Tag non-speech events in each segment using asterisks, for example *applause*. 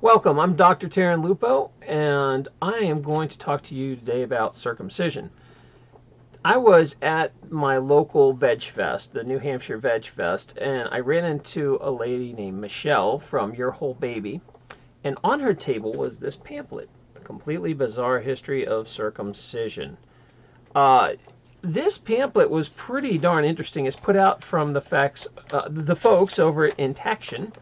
Welcome, I'm Dr. Taryn Lupo, and I am going to talk to you today about circumcision. I was at my local Veg Fest, the New Hampshire Veg Fest, and I ran into a lady named Michelle from Your Whole Baby, and on her table was this pamphlet, The Completely Bizarre History of Circumcision. Uh, this pamphlet was pretty darn interesting. It's put out from the facts, uh, the folks over at Intaction,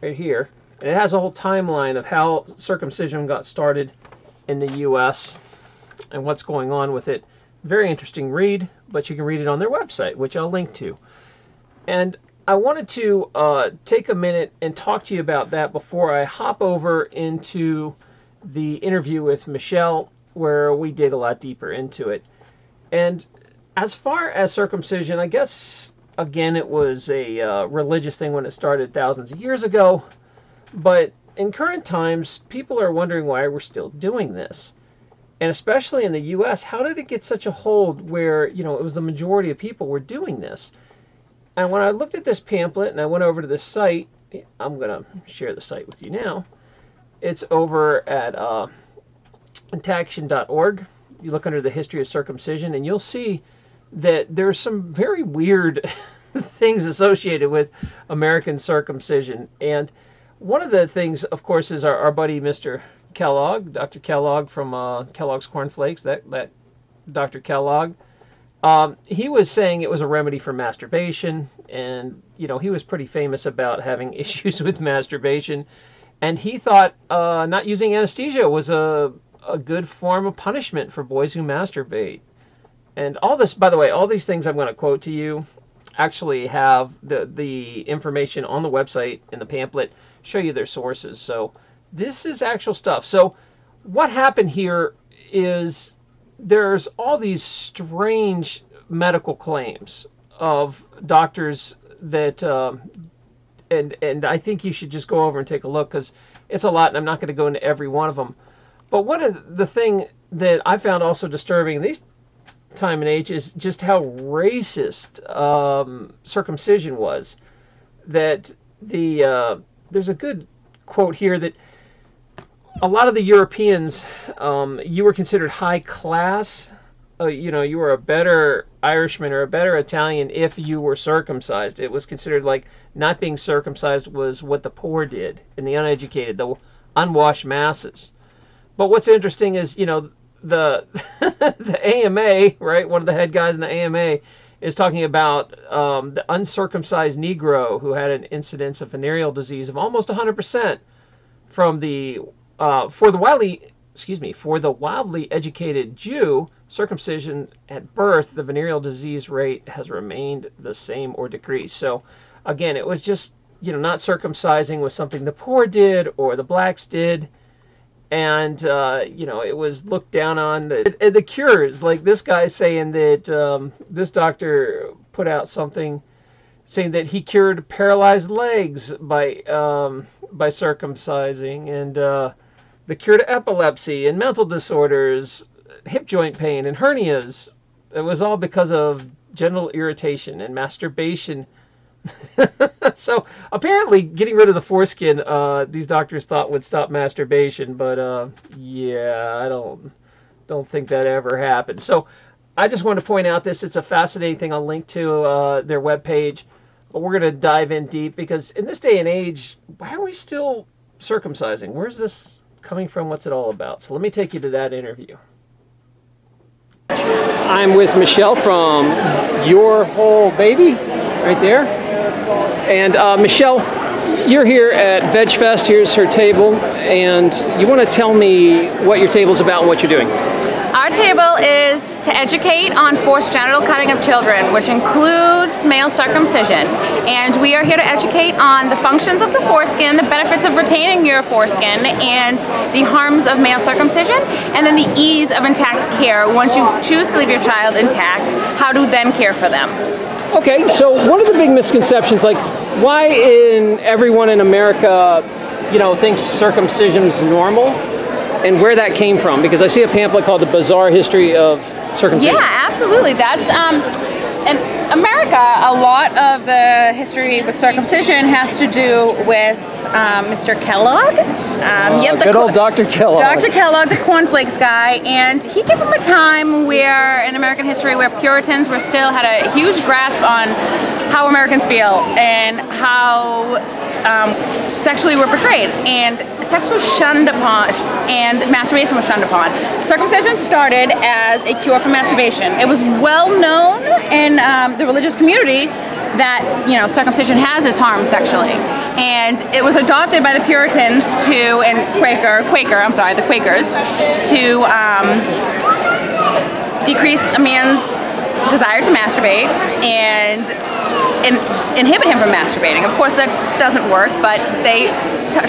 right here and it has a whole timeline of how circumcision got started in the U.S. and what's going on with it. Very interesting read, but you can read it on their website, which I'll link to. And I wanted to uh, take a minute and talk to you about that before I hop over into the interview with Michelle, where we dig a lot deeper into it. And as far as circumcision, I guess, again, it was a uh, religious thing when it started thousands of years ago. But in current times, people are wondering why we're still doing this. And especially in the US, how did it get such a hold where, you know, it was the majority of people were doing this? And when I looked at this pamphlet and I went over to this site, I'm going to share the site with you now. It's over at uh, intaction.org. You look under the history of circumcision and you'll see that there's some very weird *laughs* things associated with American circumcision. And one of the things, of course, is our, our buddy Mr. Kellogg, Dr. Kellogg from uh, Kellogg's Corn Flakes. That that Dr. Kellogg, um, he was saying it was a remedy for masturbation, and you know he was pretty famous about having *laughs* issues with masturbation, and he thought uh, not using anesthesia was a a good form of punishment for boys who masturbate. And all this, by the way, all these things I'm going to quote to you actually have the the information on the website in the pamphlet show you their sources. So this is actual stuff. So what happened here is there's all these strange medical claims of doctors that um, and and I think you should just go over and take a look because it's a lot and I'm not going to go into every one of them. But one of the thing that I found also disturbing these time and age is just how racist um, circumcision was. That the uh, there's a good quote here that a lot of the Europeans, um, you were considered high class. Uh, you know, you were a better Irishman or a better Italian if you were circumcised. It was considered like not being circumcised was what the poor did and the uneducated, the unwashed masses. But what's interesting is, you know, the *laughs* the AMA, right? One of the head guys in the AMA is talking about um, the uncircumcised Negro who had an incidence of venereal disease of almost 100% from the uh, for the wildly excuse me for the wildly educated Jew circumcision at birth the venereal disease rate has remained the same or decreased. So again, it was just you know not circumcising was something the poor did or the blacks did and uh, you know it was looked down on. The, the cures, like this guy saying that um, this doctor put out something saying that he cured paralyzed legs by um, by circumcising, and uh, the cure to epilepsy and mental disorders, hip joint pain and hernias. It was all because of genital irritation and masturbation *laughs* so apparently, getting rid of the foreskin, uh, these doctors thought would stop masturbation, but uh, yeah, I don't don't think that ever happened. So I just want to point out this. It's a fascinating thing. I'll link to uh, their webpage, but we're going to dive in deep because in this day and age, why are we still circumcising? Where's this coming from? What's it all about? So let me take you to that interview. I'm with Michelle from Your Whole Baby, right there. And uh, Michelle, you're here at VegFest. Here's her table, and you want to tell me what your table's about and what you're doing. Our table is to educate on forced genital cutting of children, which includes male circumcision. And we are here to educate on the functions of the foreskin, the benefits of retaining your foreskin, and the harms of male circumcision, and then the ease of intact care once you choose to leave your child intact, how to then care for them. Okay, so one of the big misconceptions, like why in everyone in America, you know, thinks circumcision's normal, and where that came from? Because I see a pamphlet called "The Bizarre History of Circumcision." Yeah, absolutely. That's um, in America, a lot of the history with circumcision has to do with um, Mr. Kellogg. Um, uh, good old Dr. Kellogg. Dr. Kellogg, the cornflakes guy, and he came from a time where, in American history, where Puritans were still had a huge grasp on how Americans feel and how um, sexually were portrayed, and sex was shunned upon, and masturbation was shunned upon. Circumcision started as a cure for masturbation. It was well known in um, the religious community that you know circumcision has its harm sexually, and it was adopted by the Puritans to and Quaker Quaker I'm sorry the Quakers to um, decrease a man's desire to masturbate and in, inhibit him from masturbating. Of course, that doesn't work, but they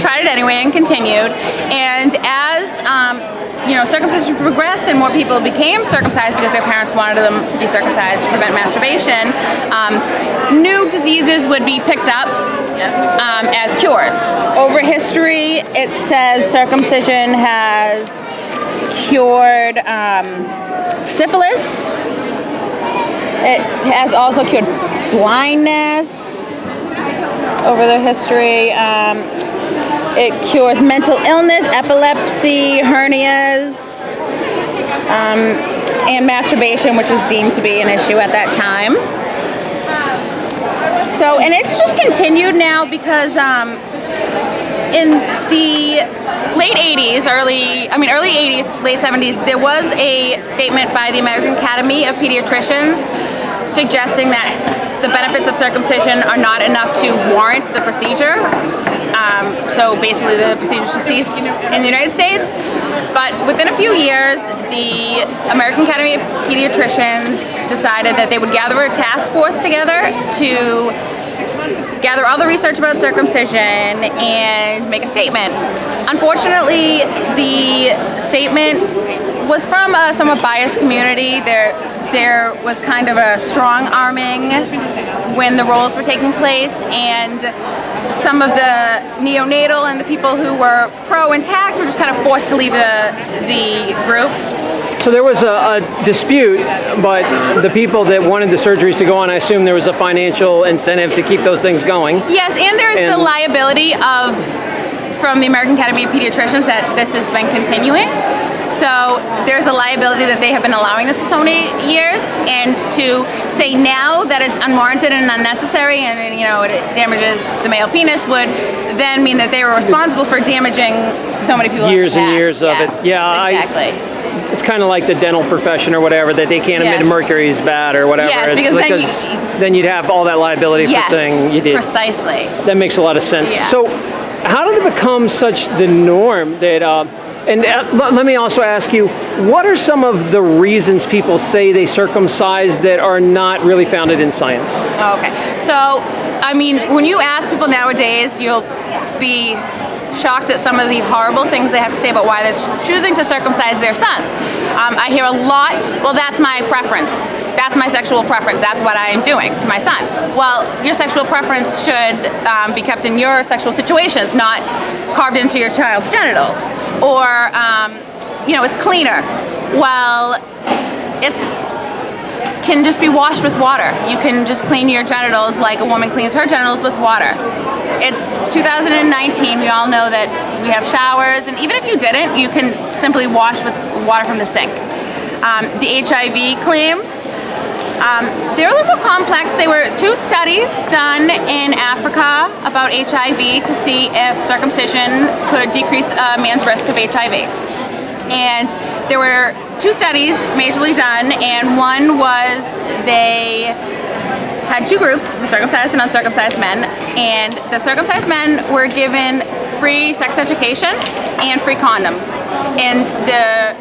tried it anyway and continued. And as um, you know, circumcision progressed and more people became circumcised because their parents wanted them to be circumcised to prevent masturbation, um, new diseases would be picked up um, as cures. Over history, it says circumcision has cured um, syphilis. It has also cured blindness over the history. Um, it cures mental illness, epilepsy, hernias, um, and masturbation, which was deemed to be an issue at that time. So, and it's just continued now because um, in the late 80s, early, I mean, early 80s, late 70s, there was a statement by the American Academy of Pediatricians suggesting that the benefits of circumcision are not enough to warrant the procedure. Um, so basically the procedure should cease in the United States. But within a few years, the American Academy of Pediatricians decided that they would gather a task force together to gather all the research about circumcision and make a statement. Unfortunately, the statement was from a somewhat biased community. There, there was kind of a strong arming when the roles were taking place, and some of the neonatal and the people who were pro and tax were just kind of forced to leave the the group. So there was a, a, dispute, but the people that wanted the surgeries to go on, I assume there was a financial incentive to keep those things going. Yes, and there's and the liability of from the American Academy of Pediatricians that this has been continuing. So there's a liability that they have been allowing this for so many years, and to say now that it's unwarranted and unnecessary, and you know it damages the male penis, would then mean that they were responsible for damaging so many people. Years and years of it. Yeah, exactly. I, it's kind of like the dental profession or whatever that they can't admit yes. mercury is bad or whatever. Yes, it's because, then, you, then you'd have all that liability yes, for saying you did. Precisely. That makes a lot of sense. Yeah. So, how did it become such the norm that? Uh, and uh, let me also ask you, what are some of the reasons people say they circumcise that are not really founded in science? Okay, so I mean, when you ask people nowadays, you'll be shocked at some of the horrible things they have to say about why they're choosing to circumcise their sons. Um, I hear a lot, well, that's my preference. That's my sexual preference. That's what I am doing to my son. Well, your sexual preference should um, be kept in your sexual situations, not carved into your child's genitals. Or, um, you know, it's cleaner. Well, it's can just be washed with water. You can just clean your genitals like a woman cleans her genitals with water. It's 2019, we all know that we have showers, and even if you didn't, you can simply wash with water from the sink. Um, the HIV claims, um, they're a little more complex. There were two studies done in Africa about HIV to see if circumcision could decrease a man's risk of HIV. And there were two studies majorly done, and one was they had two groups, the circumcised and uncircumcised men, and the circumcised men were given free sex education and free condoms. And the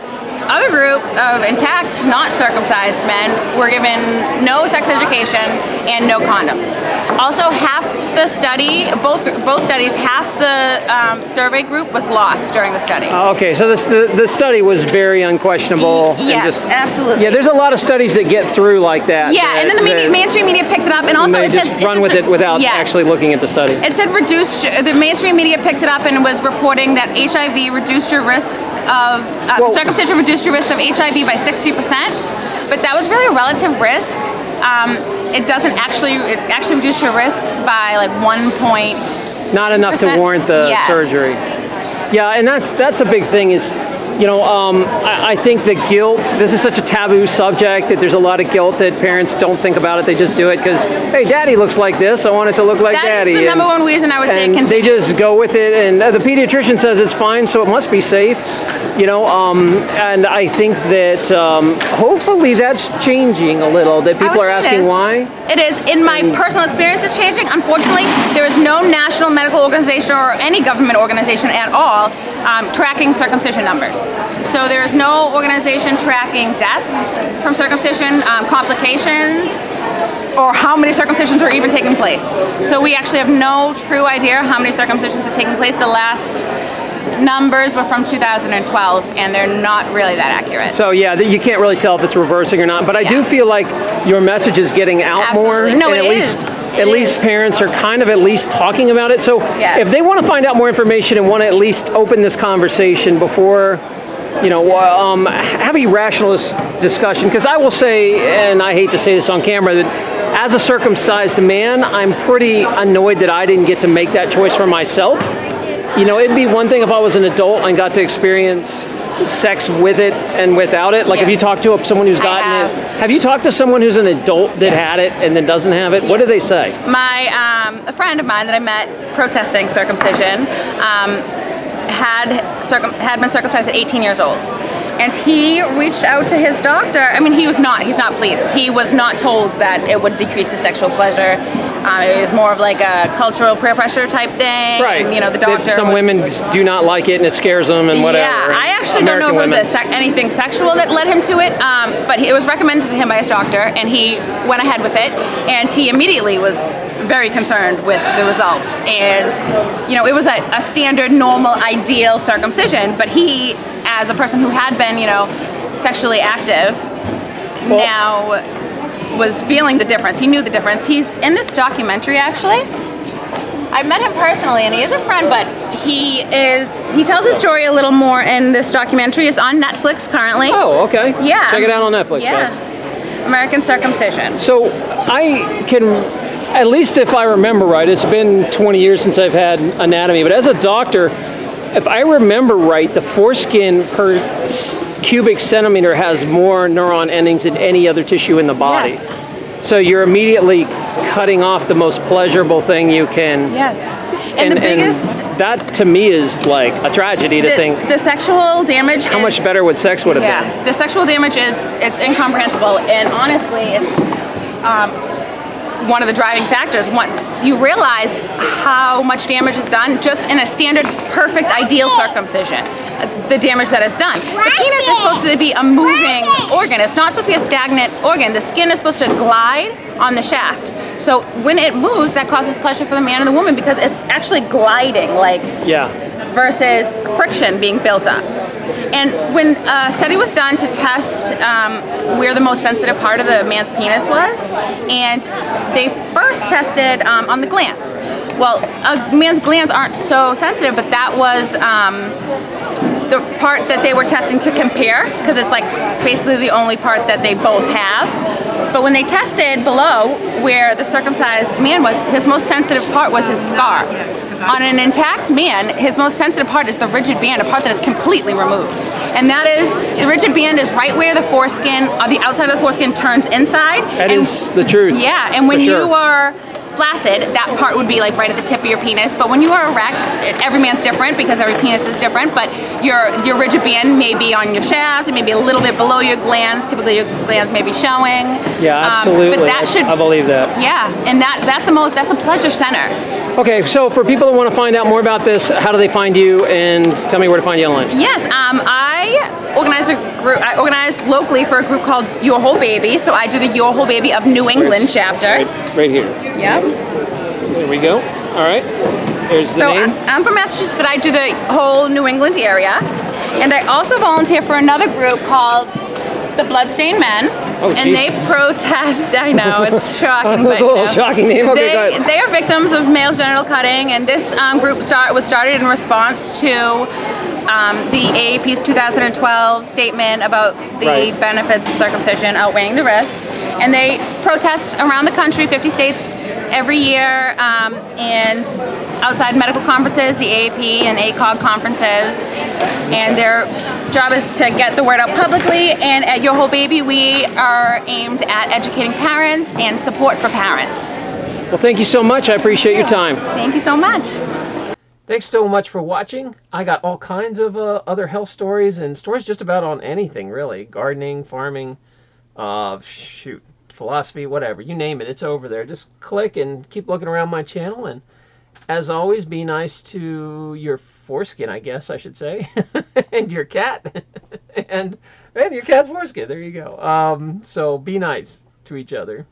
other group of intact, not circumcised men were given no sex education and no condoms. Also, half the study, both both studies, half the um, survey group was lost during the study. Uh, okay, so this, the, the study was very unquestionable. Y yes, just, absolutely. Yeah, there's a lot of studies that get through like that. Yeah, that, and then the media, mainstream media picked it up, and also it just says, run with it without yes. actually looking at the study. It said reduced. The mainstream media picked it up and was reporting that HIV reduced your risk of uh, well, circumcision reduced your risk of HIV by 60%, but that was really a relative risk um, it doesn't actually, it actually reduced your risks by like one point. Not enough to warrant the Yes. surgery. Yeah, and that's that's a big thing. Is you know, um, I, I think the guilt. This is such a taboo subject that there's a lot of guilt that parents don't think about it. They just do it because, hey, daddy looks like this. I want it to look like That daddy. is the and- number one reason I would say and they just go with it, and the pediatrician says it's fine, so it must be safe. You know, um, and I think that um, hopefully that's changing a little. That people are say it asking why. It is. In my personal experience, it's changing. Unfortunately, there is no national medical organization or any government organization at all um, tracking circumcision numbers. So there is no organization tracking deaths from circumcision, um, complications, or how many circumcisions are even taking place. So we actually have no true idea how many circumcisions are taking place. The last numbers were from 2012, and they're not really that accurate. So yeah, you can't really tell if it's reversing or not. But I do feel like your message is getting out Absolutely. more. No, and it at is. least It at least is. parents are kind of at least talking about it. So Yes. if they want to find out more information and want to at least open this conversation before. You know, um, have a rationalist discussion. Because I will say, and I hate to say this on camera, that as a circumcised man, I'm pretty annoyed that I didn't get to make that choice for myself. You know, it'd be one thing if I was an adult and got to experience sex with it and without it. Like have you talked to someone who's gotten have. it, have you talked to someone who's an adult that had it and then doesn't have it? What do they say? my um, a friend of mine that I met protesting circumcision um, had circum- had been circumcised at 18 years old. And he reached out to his doctor. I mean, he was not. He's not pleased. He was not told that it would decrease his sexual pleasure. Um, it was more of like a cultural peer pressure type thing. And, you know, the doctor. Some was- women do not like it and it scares them and whatever. yeah, I actually don't know American if it was a sec- anything sexual that led him to it, um, but he, it was recommended to him by his doctor, and he went ahead with it, and he immediately was very concerned with the results. And you know, it was a, a standard, normal, ideal circumcision, but he, as a person who had been, you know, sexually active, now was feeling the difference. He knew the difference. He's in this documentary actually. I met him personally, and he is a friend, but he is. He tells his story a little more in this documentary. It's on Netflix currently. Oh, okay. Yeah. Check it out on Netflix, yeah. guys. American Circumcision. So I can, at least if I remember right, it's been 20 years since I've had anatomy, but as a doctor, if I remember right, the foreskin per cubic centimeter has more neuron endings than any other tissue in the body. Yes. So you're immediately cutting off the most pleasurable thing you can. Yes. And, the biggest. that to me is like a tragedy to the, think the sexual damage how is, much better would sex would have been. Yeah, the sexual damage is it's incomprehensible, and honestly, it's um, one of the driving factors. Once you realize how much damage is done just in a standard, perfect, ideal circumcision, uh, the damage that is done. The penis is supposed to be a moving organ. It's not supposed to be a stagnant organ. The skin is supposed to glide on the shaft. So when it moves, that causes pleasure for the man and the woman because it's actually gliding, like Yeah. versus friction being built up. And when a study was done to test um, where the most sensitive part of the man's penis was, and they first tested um, on the glands. Well, a man's glands aren't so sensitive, but that was um, the part that they were testing to compare, because it's like basically the only part that they both have. But when they tested below where the circumcised man was, his most sensitive part was his scar. On an intact man, his most sensitive part is the ridged band, a part that is completely removed. And that is, the ridged band is right where the foreskin, on the outside of the foreskin turns inside. That and, is the truth. Yeah, and when sure. you are flaccid, that part would be like right at the tip of your penis. But when you are erect, every man's different because every penis is different. But your your ridged band may be on your shaft, it may be a little bit below your glands. Typically, your glands may be showing. Yeah, Um, absolutely. but that should, I believe that. yeah, and that that's the most that's the pleasure center. Okay, so for people that want to find out more about this, how do they find you? And tell me where to find you online. Yes, um, I organize a group. I organize locally for a group called Your Whole Baby. So I do the Your Whole Baby of New England chapter. Right, right here. Yep. There we go. All right. There's the So name. I'm from Massachusetts, but I do the whole New England area. And I also volunteer for another group called the Bloodstained Men. Oh, and geez. they protest, I know, it's *laughs* shocking. That's but, a little you know, shocking name. Okay, they, they are victims of male genital cutting, and this um, group start was started in response to um, the AAP's 2012 statement about the Right. benefits of circumcision outweighing the risks. And they protest around the country, 50 states every year, um, and outside medical conferences, the AAP and ACOG conferences, and their job is to get the word out publicly. And at Your Whole Baby, we are aimed at educating parents and support for parents. Well, thank you so much. I appreciate your time. Thank you so much. Thanks so much for watching. I got all kinds of uh, other health stories and stories just about on anything really gardening, farming, uh, shoot, philosophy, whatever. You name it, it's over there. Just click and keep looking around my channel. And as always, be nice to your foreskin, I guess I should say, *laughs* and your cat, *laughs* and and your cat's foreskin. There you go. Um, so be nice to each other.